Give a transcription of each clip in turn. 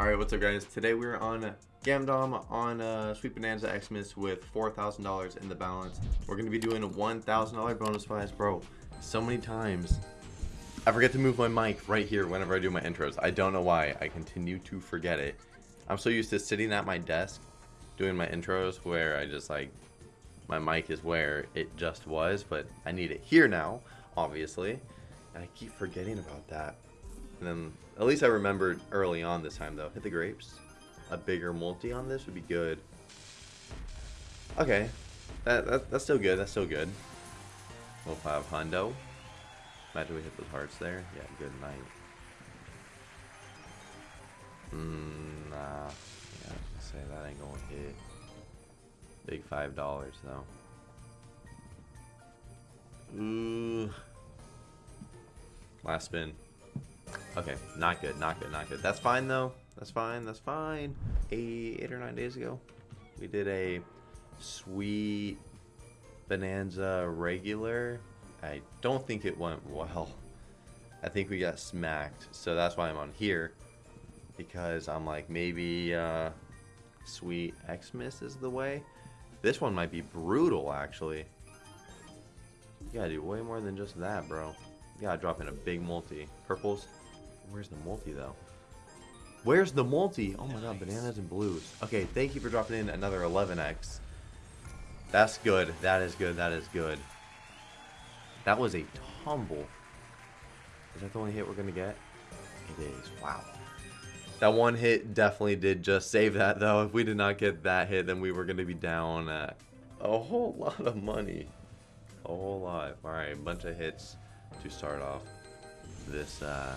Alright, what's up guys? Today we're on Gamdom on uh, Sweet Bonanza Xmas with $4,000 in the balance. We're to be doing a $1,000 bonus prize. Bro, so many times I forget to move my mic right here whenever I do my intros. I don't know why. I continue to forget it. I'm so used to sitting at my desk doing my intros where I just like, my mic is where it just was, but I need it here now, obviously. And I keep forgetting about that. And then, at least I remembered early on this time though. Hit the grapes. A bigger multi on this would be good. Okay. That, that That's still good. That's still good. We'll have Hundo. Imagine we hit those hearts there. Yeah, good night. Mm, nah. Yeah, I say that ain't gonna hit. Big five dollars though. Ooh. Last spin. Okay, not good, not good, not good. That's fine though. That's fine, that's fine. Eight, or nine days ago, we did a sweet bonanza regular. I don't think it went well. I think we got smacked, so that's why I'm on here. Because I'm like, maybe uh, sweet Xmas is the way. This one might be brutal, actually. You gotta do way more than just that, bro. Gotta drop in a big multi. Purples. Where's the multi, though? Where's the multi? Oh my god, bananas and blues. Okay, thank you for dropping in another 11x. That's good. That is good. That is good. That was a tumble. Is that the only hit we're going to get? It is. Wow. That one hit definitely did just save that, though. If we did not get that hit, then we were going to be down a whole lot of money. A whole lot. Alright, bunch of hits to start off this, uh,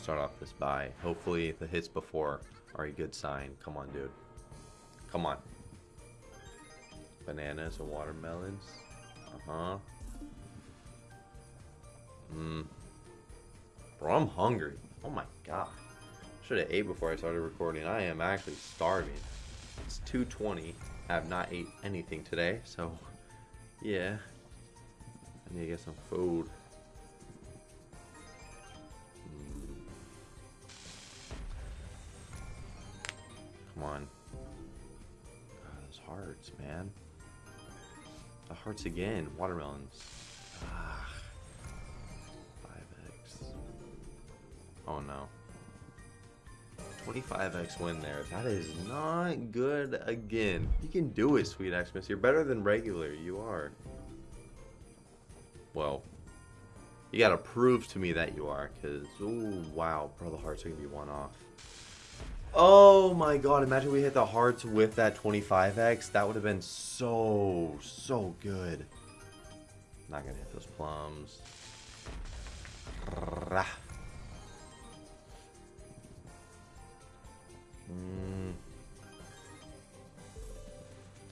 start off this buy. Hopefully the hits before are a good sign. Come on, dude. Come on. Bananas and watermelons. Uh-huh. Mmm. Bro, I'm hungry. Oh my god. Should have ate before I started recording. I am actually starving. It's 2.20. I have not ate anything today, so yeah. Need to get some food. Come on. God, those hearts, man. The hearts again. Watermelons. Ah. 5x. Oh no. 25x win there. That is not good again. You can do it, Sweet Xmas. You're better than regular. You are. Well, you gotta prove to me that you are, because, ooh, wow, bro, the hearts are gonna be one off. Oh my god, imagine we hit the hearts with that 25x. That would have been so, so good. Not gonna hit those plums. Mm.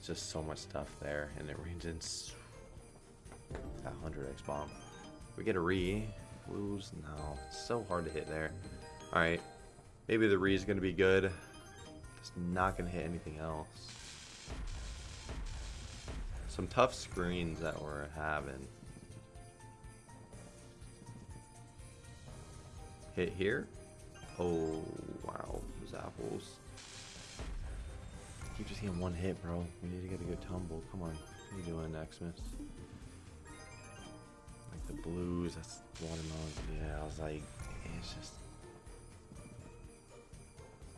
Just so much stuff there, and it rains ranges that 100x bomb. We get a re. Lose? No. It's so hard to hit there. Alright. Maybe the re is going to be good. It's not going to hit anything else. Some tough screens that we're having. Hit here? Oh, wow. Those apples. Keep just getting one hit, bro. We need to get a good tumble. Come on. What are you doing, Xmas? The blues, that's watermelon. Yeah, I was like, it's just...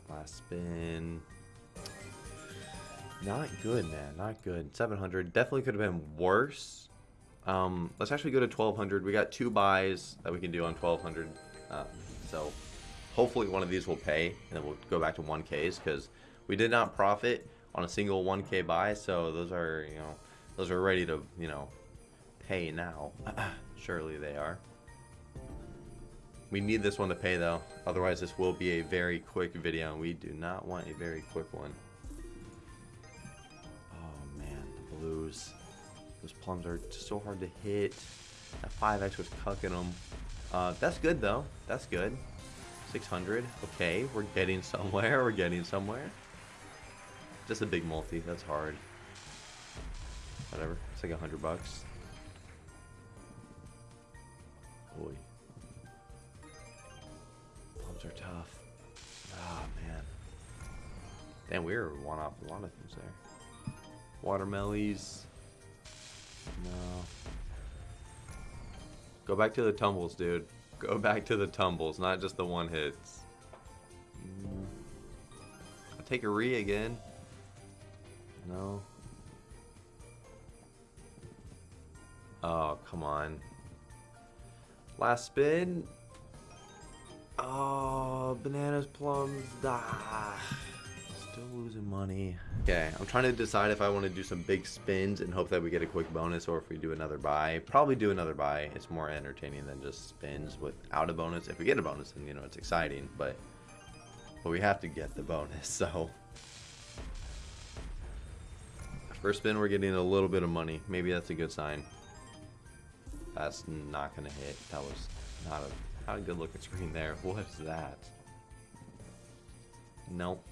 Last spin. Not good, man. Not good. 700. Definitely could have been worse. Um, let's actually go to 1200. We got two buys that we can do on 1200. Uh, so hopefully one of these will pay and then we'll go back to 1Ks because we did not profit on a single 1K buy. So those are, you know, those are ready to, you know, pay now. Surely they are. We need this one to pay though. Otherwise this will be a very quick video and we do not want a very quick one. Oh man, the blues. Those plums are so hard to hit. That 5x was cucking them. Uh, that's good though. That's good. 600. Okay, we're getting somewhere. We're getting somewhere. Just a big multi. That's hard. Whatever. It's like hundred bucks. Boy. Plums are tough. Ah, oh, man. Damn, we were one off a lot of things there. Watermellies. No. Go back to the tumbles, dude. Go back to the tumbles, not just the one hits. Mm. I'll take a re again. No. Oh, come on. Last spin. Oh, bananas, plums. Ah, still losing money. Okay, I'm trying to decide if I want to do some big spins and hope that we get a quick bonus or if we do another buy. Probably do another buy. It's more entertaining than just spins without a bonus. If we get a bonus, then, you know, it's exciting, but, but we have to get the bonus, so. First spin, we're getting a little bit of money. Maybe that's a good sign. That's not going to hit. That was not a, not a good looking screen there. What is that? Nope.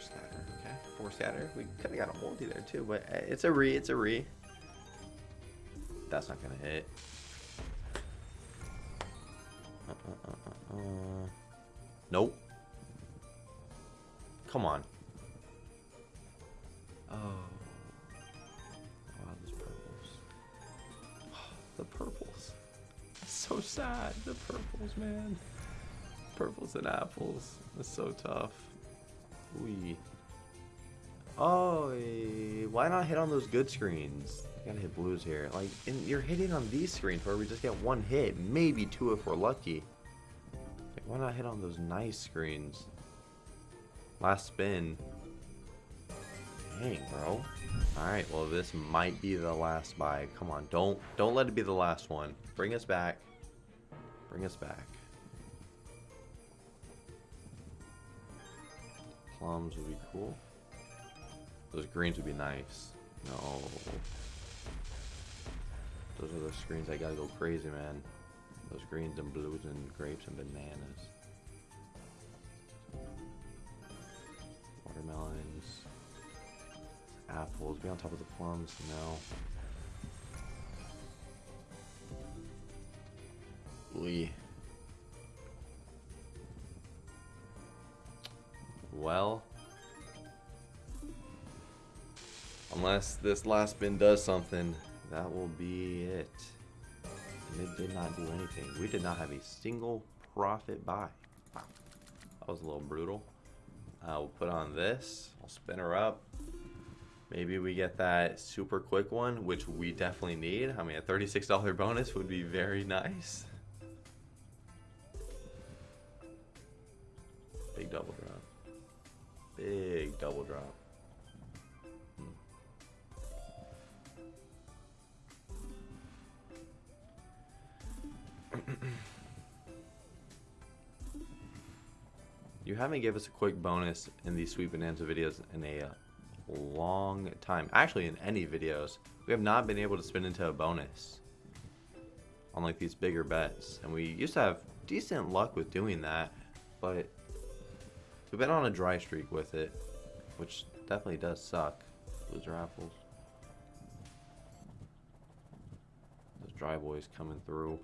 Scatter, okay. Four scatter. We could have got a multi there too, but eh, it's a re, it's a re. That's not going to hit. Uh, uh, uh, uh, nope. Come on. Oh. The purples. So sad. The purples, man. Purples and apples. That's so tough. We. Oh, eh, why not hit on those good screens? You gotta hit blues here. Like, and you're hitting on these screens where we just get one hit, maybe two if we're lucky. Like, why not hit on those nice screens? Last spin. Dang, bro. Alright, well this might be the last buy. Come on, don't don't let it be the last one. Bring us back. Bring us back. Plums would be cool. Those greens would be nice. No. Those are the screens I gotta go crazy, man. Those greens and blues and grapes and bananas. Apples. Be on top of the plums. No. Lee. Well. Unless this last spin does something, that will be it. And it did not do anything. We did not have a single profit buy. That was a little brutal. Uh, we'll put on this. I'll spin her up. Maybe we get that super quick one, which we definitely need. I mean, a $36 bonus would be very nice. Big double drop. Big double drop. Hmm. you haven't give us a quick bonus in these Sweet Bonanza videos in a uh, long time. Actually, in any videos, we have not been able to spin into a bonus on like these bigger bets. And we used to have decent luck with doing that, but we've been on a dry streak with it, which definitely does suck. Loser apples. Those dry boys coming through.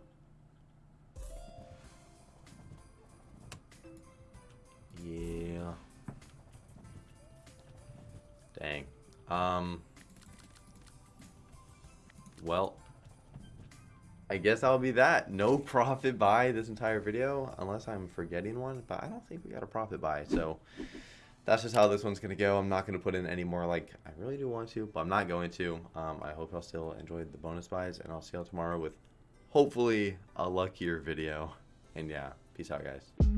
Dang. Um. Well. I guess I'll be that. No profit buy this entire video, unless I'm forgetting one. But I don't think we got a profit buy, so that's just how this one's gonna go. I'm not gonna put in any more. Like I really do want to, but I'm not going to. Um, I hope y'all still enjoyed the bonus buys, and I'll see y'all tomorrow with hopefully a luckier video. And yeah, peace out, guys.